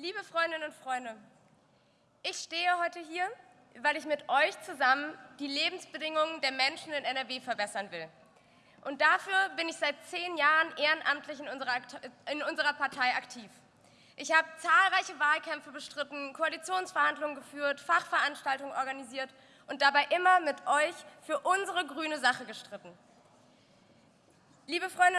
Liebe Freundinnen und Freunde, ich stehe heute hier, weil ich mit euch zusammen die Lebensbedingungen der Menschen in NRW verbessern will. Und dafür bin ich seit zehn Jahren ehrenamtlich in unserer, in unserer Partei aktiv. Ich habe zahlreiche Wahlkämpfe bestritten, Koalitionsverhandlungen geführt, Fachveranstaltungen organisiert und dabei immer mit euch für unsere grüne Sache gestritten. Liebe Freunde